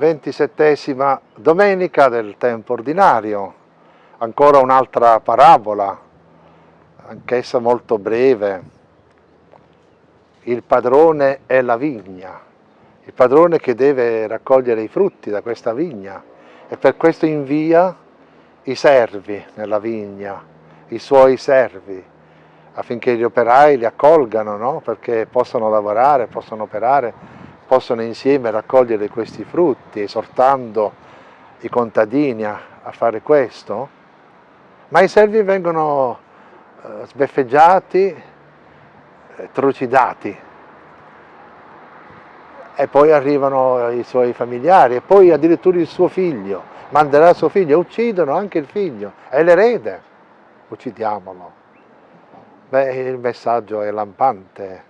ventisettesima domenica del tempo ordinario, ancora un'altra parabola, anch'essa molto breve, il padrone è la vigna, il padrone che deve raccogliere i frutti da questa vigna. E per questo invia i servi nella vigna, i suoi servi, affinché gli operai li accolgano, no? perché possano lavorare, possano operare possono insieme raccogliere questi frutti, esortando i contadini a, a fare questo, ma i servi vengono eh, sbeffeggiati, eh, trucidati, e poi arrivano i suoi familiari, e poi addirittura il suo figlio, manderà suo figlio, uccidono anche il figlio, è l'erede, uccidiamolo. Beh, il messaggio è lampante,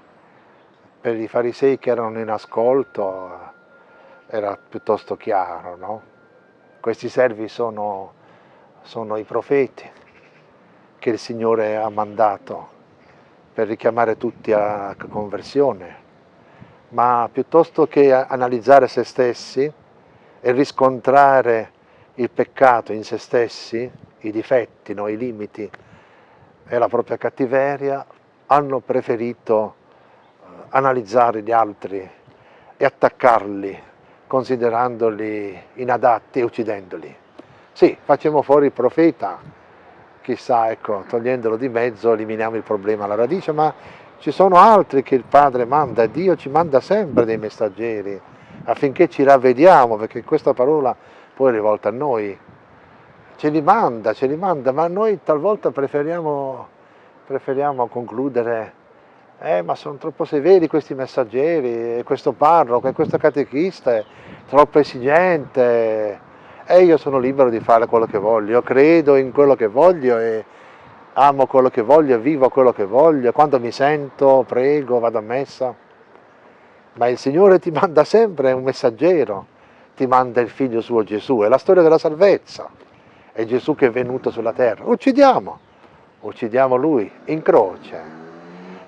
per i farisei che erano in ascolto era piuttosto chiaro, no? Questi servi sono, sono i profeti che il Signore ha mandato per richiamare tutti a conversione, ma piuttosto che analizzare se stessi e riscontrare il peccato in se stessi, i difetti, no? i limiti e la propria cattiveria, hanno preferito analizzare gli altri e attaccarli considerandoli inadatti e uccidendoli. Sì, facciamo fuori il profeta, chissà, ecco, togliendolo di mezzo eliminiamo il problema alla radice, ma ci sono altri che il Padre manda, Dio ci manda sempre dei messaggeri affinché ci ravvediamo, perché questa parola poi è rivolta a noi, ce li manda, ce li manda, ma noi talvolta preferiamo, preferiamo concludere eh, ma sono troppo severi questi messaggeri, questo parroco, e questo catechista, è troppo esigente, e io sono libero di fare quello che voglio, io credo in quello che voglio e amo quello che voglio, vivo quello che voglio, quando mi sento prego, vado a messa, ma il Signore ti manda sempre un messaggero, ti manda il figlio suo Gesù, è la storia della salvezza, è Gesù che è venuto sulla terra, uccidiamo, uccidiamo Lui in croce,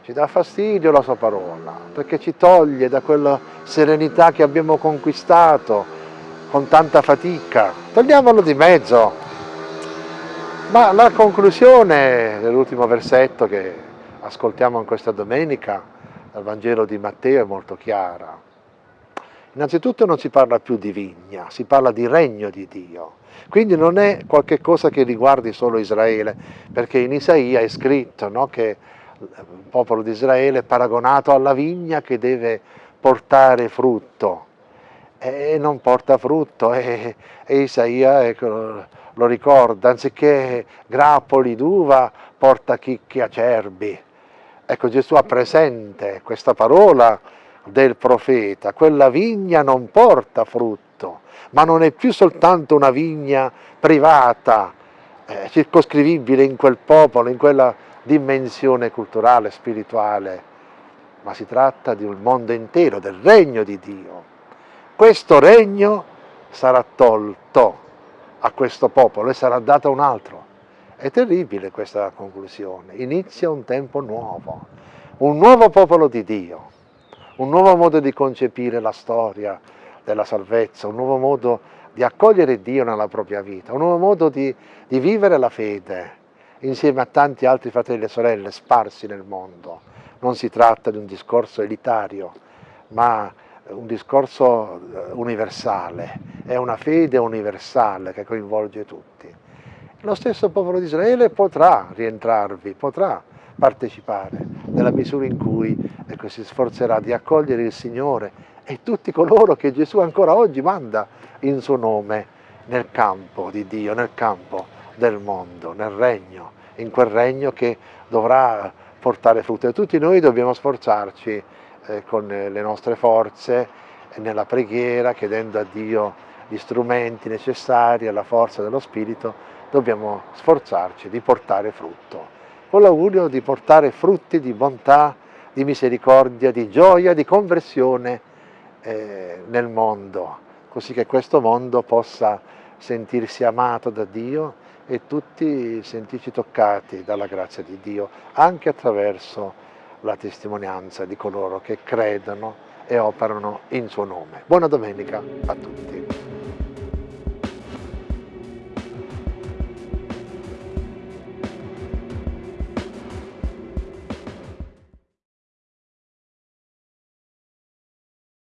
ci dà fastidio la sua parola, perché ci toglie da quella serenità che abbiamo conquistato con tanta fatica. Togliamolo di mezzo. Ma la conclusione dell'ultimo versetto che ascoltiamo in questa domenica dal Vangelo di Matteo è molto chiara. Innanzitutto non si parla più di vigna, si parla di regno di Dio. Quindi non è qualcosa che riguardi solo Israele, perché in Isaia è scritto no, che il popolo di Israele paragonato alla vigna che deve portare frutto e non porta frutto e, e Isaia ecco, lo ricorda, anziché grappoli d'uva porta chicchi acerbi. Ecco Gesù ha presente questa parola del profeta, quella vigna non porta frutto, ma non è più soltanto una vigna privata, eh, circoscrivibile in quel popolo, in quella dimensione culturale, spirituale, ma si tratta di un mondo intero, del regno di Dio. Questo regno sarà tolto a questo popolo e sarà dato a un altro. È terribile questa conclusione. Inizia un tempo nuovo, un nuovo popolo di Dio, un nuovo modo di concepire la storia della salvezza, un nuovo modo di accogliere Dio nella propria vita, un nuovo modo di, di vivere la fede, insieme a tanti altri fratelli e sorelle sparsi nel mondo. Non si tratta di un discorso elitario, ma un discorso eh, universale, è una fede universale che coinvolge tutti. Lo stesso popolo di Israele potrà rientrarvi, potrà partecipare nella misura in cui ecco, si sforzerà di accogliere il Signore e tutti coloro che Gesù ancora oggi manda in suo nome nel campo di Dio, nel campo del mondo, nel regno, in quel regno che dovrà portare frutto. E tutti noi dobbiamo sforzarci eh, con le nostre forze, nella preghiera, chiedendo a Dio gli strumenti necessari, alla forza dello Spirito, dobbiamo sforzarci di portare frutto. Con l'augurio di portare frutti di bontà, di misericordia, di gioia, di conversione eh, nel mondo, così che questo mondo possa sentirsi amato da Dio e tutti sentirci toccati dalla grazia di Dio, anche attraverso la testimonianza di coloro che credono e operano in suo nome. Buona domenica a tutti.